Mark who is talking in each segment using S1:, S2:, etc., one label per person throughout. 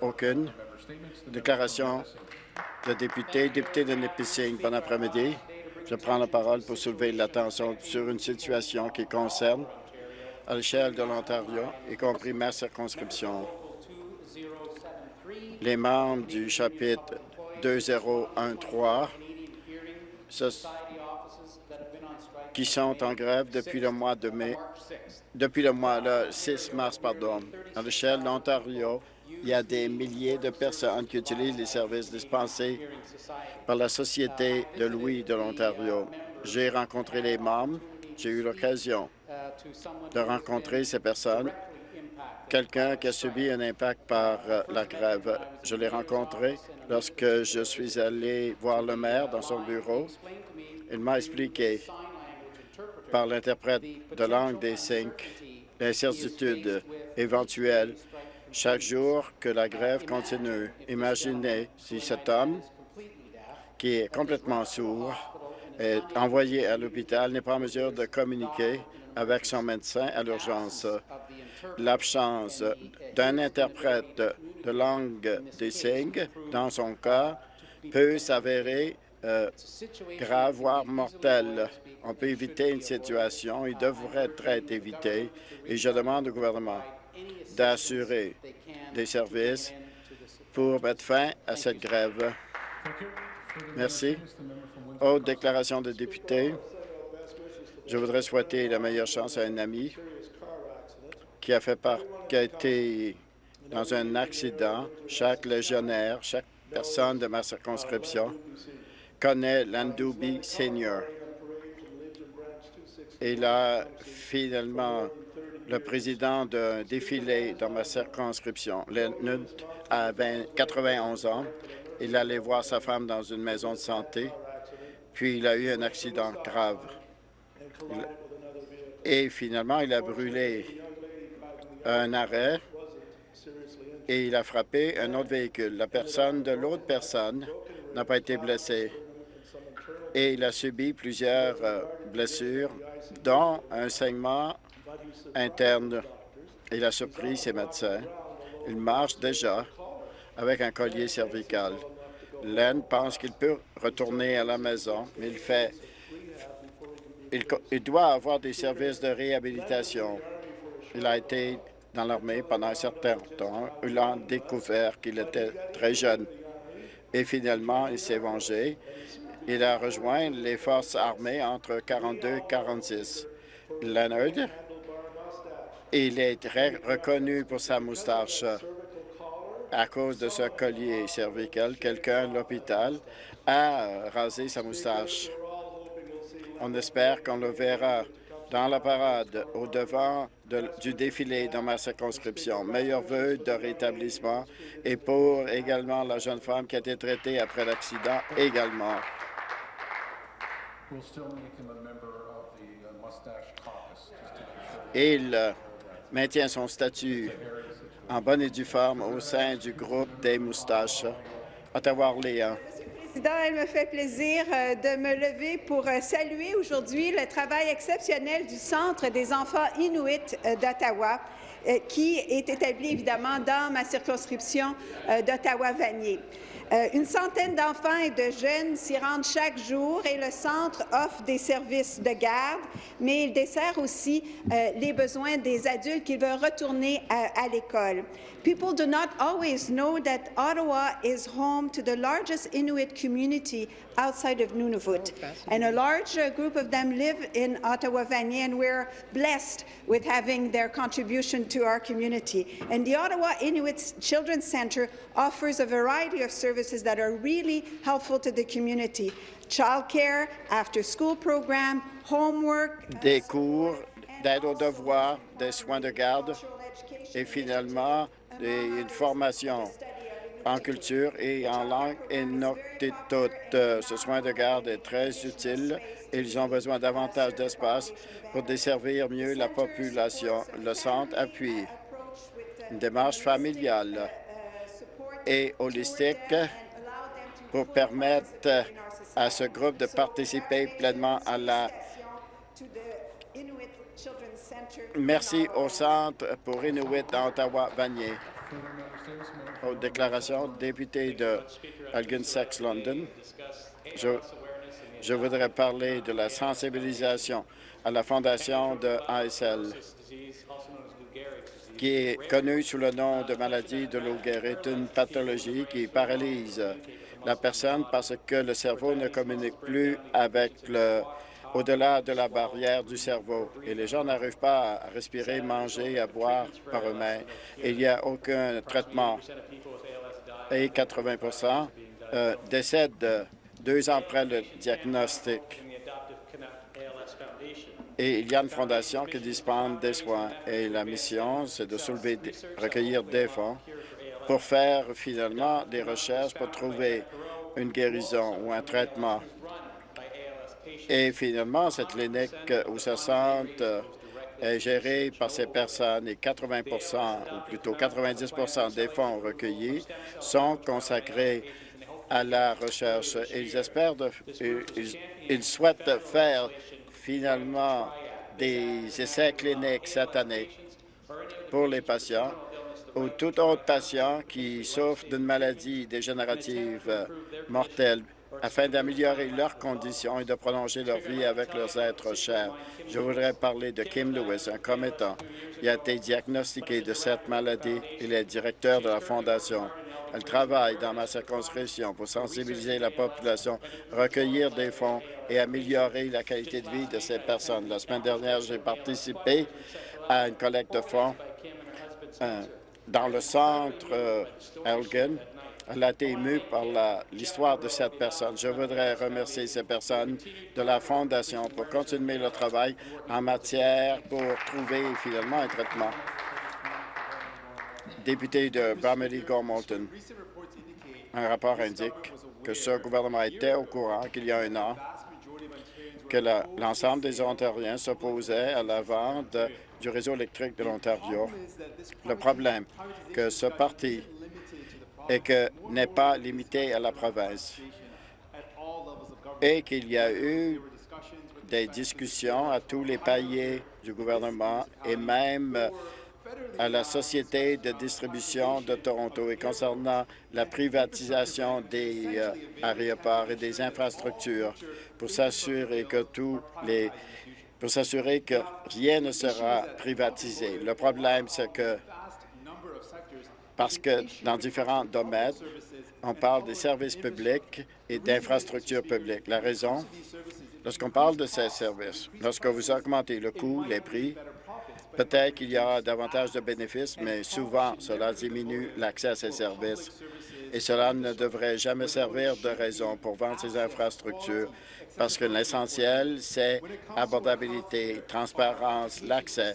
S1: Aucune. Déclaration de député, député de Nipissing. Bon après-midi. Je prends la parole pour soulever l'attention sur une situation qui concerne à l'échelle de l'Ontario, y compris ma circonscription. Les membres du chapitre 2013 qui sont en grève depuis le mois de mai, depuis le mois le 6 mars, pardon. À l'échelle de l'Ontario, il y a des milliers de personnes qui utilisent les services dispensés par la Société de Louis de l'Ontario. J'ai rencontré les membres, j'ai eu l'occasion de rencontrer ces personnes, quelqu'un qui a subi un impact par euh, la grève. Je l'ai rencontré lorsque je suis allé voir le maire dans son bureau. Il m'a expliqué par l'interprète de langue des cinq l'incertitude éventuelle chaque jour que la grève continue. Imaginez si cet homme, qui est complètement sourd, est envoyé à l'hôpital, n'est pas en mesure de communiquer avec son médecin à l'urgence. L'absence d'un interprète de langue des signes, dans son cas, peut s'avérer euh, grave, voire mortelle. On peut éviter une situation, il devrait être évité, et je demande au gouvernement d'assurer des services pour mettre fin à cette grève. Merci. Autre déclaration de député. Je voudrais souhaiter la meilleure chance à un ami qui a, fait part, qui a été dans un accident. Chaque légionnaire, chaque personne de ma circonscription connaît Landoubi Senior. Il a finalement le président d'un défilé dans ma circonscription. Leonard a 91 ans. Il allait voir sa femme dans une maison de santé, puis il a eu un accident grave. Et finalement, il a brûlé un arrêt et il a frappé un autre véhicule. La personne de l'autre personne n'a pas été blessée et il a subi plusieurs euh, blessures, dont un saignement interne. Il a surpris ses médecins. Il marche déjà avec un collier cervical. Len pense qu'il peut retourner à la maison, mais il fait... Il, doit avoir des services de réhabilitation. Il a été dans l'armée pendant un certain temps. Il a découvert qu'il était très jeune. Et finalement, il s'est vengé. Il a rejoint les forces armées entre 42 et 46. Leonard il est très reconnu pour sa moustache à cause de ce collier cervical. Quelqu'un à l'hôpital a rasé sa moustache. On espère qu'on le verra dans la parade au devant du défilé dans ma circonscription. Meilleur vœu de rétablissement et pour également la jeune femme qui a été traitée après l'accident également. Il maintient son statut en bonne et due forme au sein du groupe des moustaches. Ottawa-Orléans.
S2: Président, il me fait plaisir euh, de me lever pour euh, saluer aujourd'hui le travail exceptionnel du Centre des enfants inuits euh, d'Ottawa, qui est établi évidemment dans ma circonscription d'Ottawa-Vanier. Euh, une centaine d'enfants et de jeunes s'y rendent chaque jour et le centre offre des services de garde, mais il dessert aussi euh, les besoins des adultes qui veulent retourner à, à l'école. People do not always know that Ottawa is home to the largest Inuit community outside of Nunavut, and a large uh, group of them live in Ottawa-Vanier, and we're blessed with having their contribution to our community. And the Ottawa Inuit Children's Centre offers a variety of services that are really helpful to the community. Childcare, after-school program, homework.
S1: Uh, des cours d'aide aux devoirs, des soins de garde et finalement une formation en culture et en langue Inuktitut. Ce soin de garde est très utile. Ils ont besoin davantage d'espace pour desservir mieux la population. Le centre appuie une démarche familiale et holistique pour permettre à ce groupe de participer pleinement à la Merci au Centre pour Inuit d'Ottawa-Vanier. aux déclarations, député de Elgin-Sex London. Je, je voudrais parler de la sensibilisation à la fondation de ASL, qui est connue sous le nom de maladie de Lou est une pathologie qui paralyse la personne parce que le cerveau ne communique plus avec le au-delà de la barrière du cerveau. Et les gens n'arrivent pas à respirer, manger, à boire par eux-mêmes. Il n'y a aucun traitement. Et 80% euh, décèdent deux ans après le diagnostic. Et il y a une fondation qui dispense des soins. Et la mission, c'est de soulever, recueillir des fonds pour faire finalement des recherches pour trouver une guérison ou un traitement. Et finalement, cette clinique où ça sente est gérée par ces personnes et 80% ou plutôt 90% des fonds recueillis sont consacrés à la recherche. Ils espèrent, ils, souhaitent faire finalement des essais cliniques cette année pour les patients ou tout autre patient qui souffre d'une maladie dégénérative mortelle afin d'améliorer leurs conditions et de prolonger leur vie avec leurs êtres chers. Je voudrais parler de Kim Lewis, un commettant. Il a été diagnostiqué de cette maladie. Il est directeur de la Fondation. Elle travaille dans ma circonscription pour sensibiliser la population, recueillir des fonds et améliorer la qualité de vie de ces personnes. La semaine dernière, j'ai participé à une collecte de fonds euh, dans le centre euh, Elgin elle a été émue par l'histoire de cette personne. Je voudrais remercier ces personnes de la Fondation pour continuer le travail en matière pour trouver finalement un traitement. Député de Bramley Gormalton, un rapport indique que ce gouvernement était au courant qu'il y a un an que l'ensemble des Ontariens s'opposaient à la vente du réseau électrique de l'Ontario. Le problème que ce parti que n'est pas limité à la province et qu'il y a eu des discussions à tous les paliers du gouvernement et même à la Société de distribution de Toronto et concernant la privatisation des euh, aéroports et des infrastructures pour s'assurer que tous les pour s'assurer que rien ne sera privatisé. Le problème, c'est que parce que dans différents domaines, on parle des services publics et d'infrastructures publiques. La raison, lorsqu'on parle de ces services, lorsque vous augmentez le coût, les prix, peut-être qu'il y aura davantage de bénéfices, mais souvent, cela diminue l'accès à ces services. Et cela ne devrait jamais servir de raison pour vendre ces infrastructures, parce que l'essentiel, c'est abordabilité, transparence, l'accès,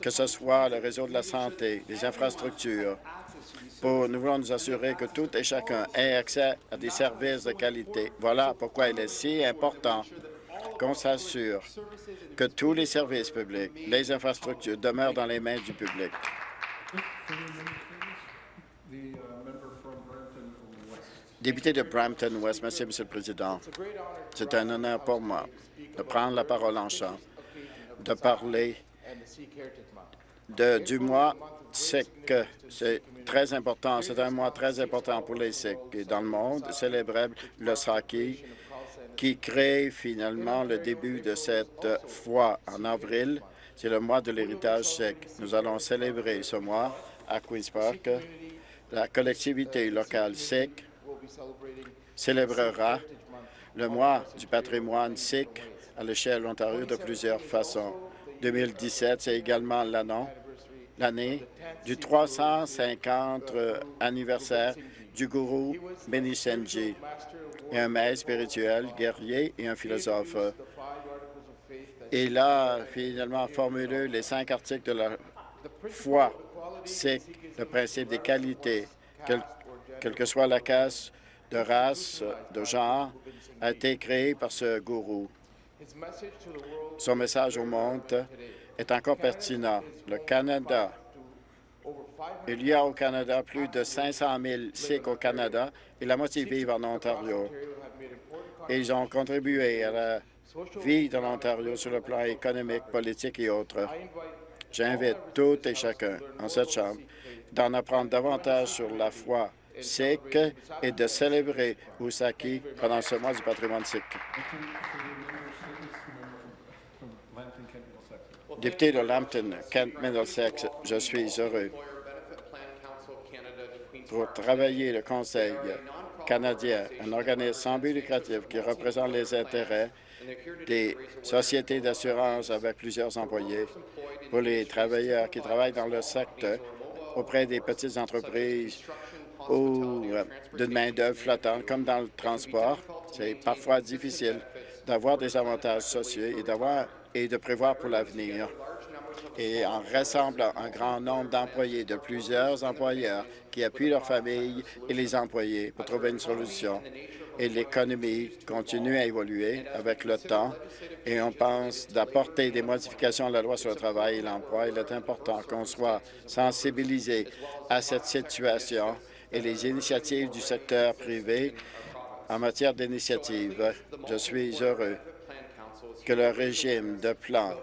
S1: que ce soit le réseau de la santé, les infrastructures, nous voulons nous assurer que tout et chacun ait accès à des services de qualité. Voilà pourquoi il est si important qu'on s'assure que tous les services publics, les infrastructures demeurent dans les mains du public. Député de Brampton-West, merci, Monsieur le Président. C'est un honneur pour moi de prendre la parole en chant, de parler du mois SIC. C'est très important. C'est un mois très important pour les Sikhs dans le monde. Célébrer le Saki qui crée finalement le début de cette foi en avril. C'est le mois de l'héritage sikh. Nous allons célébrer ce mois à Queen's Park. La collectivité locale sikh célébrera le mois du patrimoine sikh à l'échelle Ontario de plusieurs façons. 2017, c'est également l'année du 350 anniversaire du gourou Beni Senji, un maître spirituel, guerrier et un philosophe. Il a finalement formulé les cinq articles de la foi c'est le principe des qualités, quelle que soit la casse de race, de genre, a été créé par ce gourou. Son message au monde est encore pertinent. Le Canada, il y a au Canada plus de 500 000 Sikhs au Canada et la moitié vivent en Ontario. ils ont contribué à la vie de l'Ontario sur le plan économique, politique et autres. J'invite tout et chacun en cette Chambre d'en apprendre davantage sur la foi sikh et de célébrer Usaki pendant ce mois du patrimoine sikh. Député de Lambton, Kent Middlesex, je suis heureux pour travailler le Conseil canadien, un organisme sans but lucratif qui représente les intérêts des sociétés d'assurance avec plusieurs employés pour les travailleurs qui travaillent dans le secteur auprès des petites entreprises ou euh, d'une main-d'œuvre flottante, comme dans le transport. C'est parfois difficile d'avoir des avantages sociaux et d'avoir et de prévoir pour l'avenir. Et en rassemblant un grand nombre d'employés de plusieurs employeurs qui appuient leurs familles et les employés pour trouver une solution. Et l'économie continue à évoluer avec le temps et on pense d'apporter des modifications à la loi sur le travail et l'emploi. Il est important qu'on soit sensibilisé à cette situation et les initiatives du secteur privé en matière d'initiatives. Je suis heureux que le régime de plan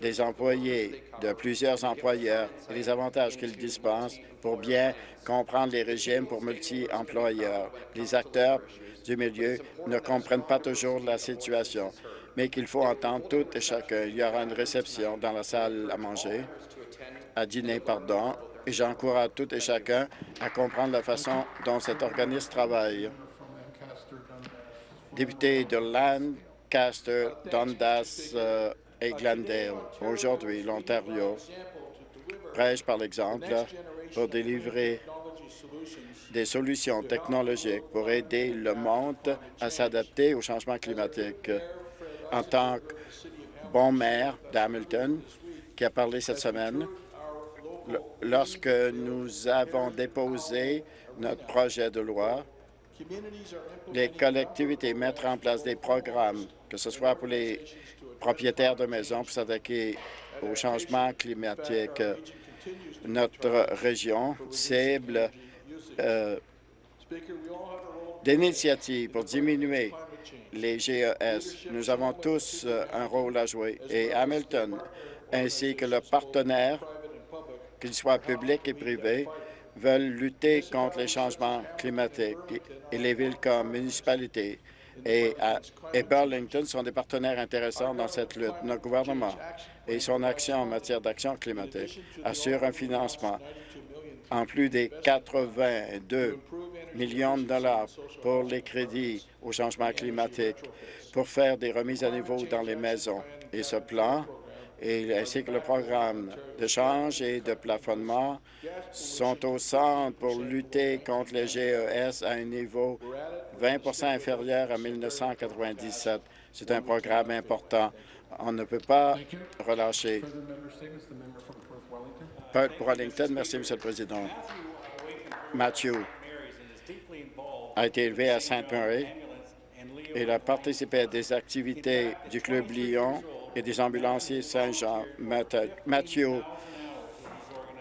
S1: des employés de plusieurs employeurs et les avantages qu'ils dispensent pour bien comprendre les régimes pour multi-employeurs. Les acteurs du milieu ne comprennent pas toujours la situation, mais qu'il faut entendre tout et chacun. Il y aura une réception dans la salle à manger, à dîner, pardon, et j'encourage tout et chacun à comprendre la façon dont cet organisme travaille. Député de Lancaster, Dundas euh, et Glendale, aujourd'hui, l'Ontario prêche par l'exemple pour délivrer des solutions technologiques pour aider le monde à s'adapter au changement climatique. En tant que bon maire d'Hamilton, qui a parlé cette semaine, lorsque nous avons déposé notre projet de loi, les collectivités mettent en place des programmes, que ce soit pour les propriétaires de maisons pour s'attaquer au changement climatique. Notre région cible euh, d'initiatives pour diminuer les GES. Nous avons tous euh, un rôle à jouer et Hamilton ainsi que le partenaire qu'ils soient publics et privés, veulent lutter contre les changements climatiques et les villes comme municipalités et, et Burlington sont des partenaires intéressants dans cette lutte. Notre gouvernement et son action en matière d'action climatique assurent un financement en plus des 82 millions de dollars pour les crédits au changement climatique pour faire des remises à niveau dans les maisons. Et ce plan et ainsi que le programme de change et de plafonnement sont au centre pour lutter contre les GES à un niveau 20% inférieur à 1997. C'est un programme important. On ne peut pas relâcher. Pour Wellington. Merci, Monsieur le Président. Matthew a été élevé à Sainte-Marie. Il a participé à des activités du Club Lyon et des ambulanciers Saint-Jean. Mathieu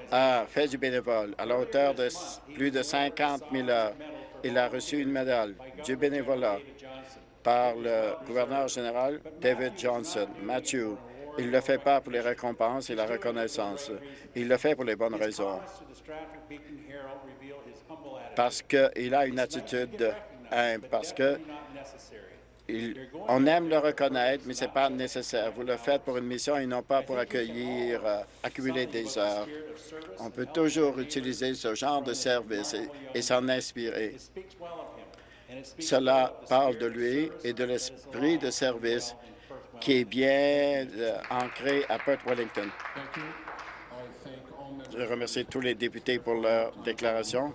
S1: a fait du bénévole à la hauteur de plus de 50 000 heures. Il a reçu une médaille du bénévolat par le gouverneur général David Johnson. Matthew, il ne le fait pas pour les récompenses et la reconnaissance. Il le fait pour les bonnes raisons. Parce qu'il a une attitude humble, parce que on aime le reconnaître, mais ce n'est pas nécessaire. Vous le faites pour une mission et non pas pour accueillir, euh, accumuler des heures. On peut toujours utiliser ce genre de service et, s'en inspirer. Cela parle de lui et de l'esprit de service qui est bien euh, ancré à Perth Wellington. Je remercie tous les députés pour leur déclaration.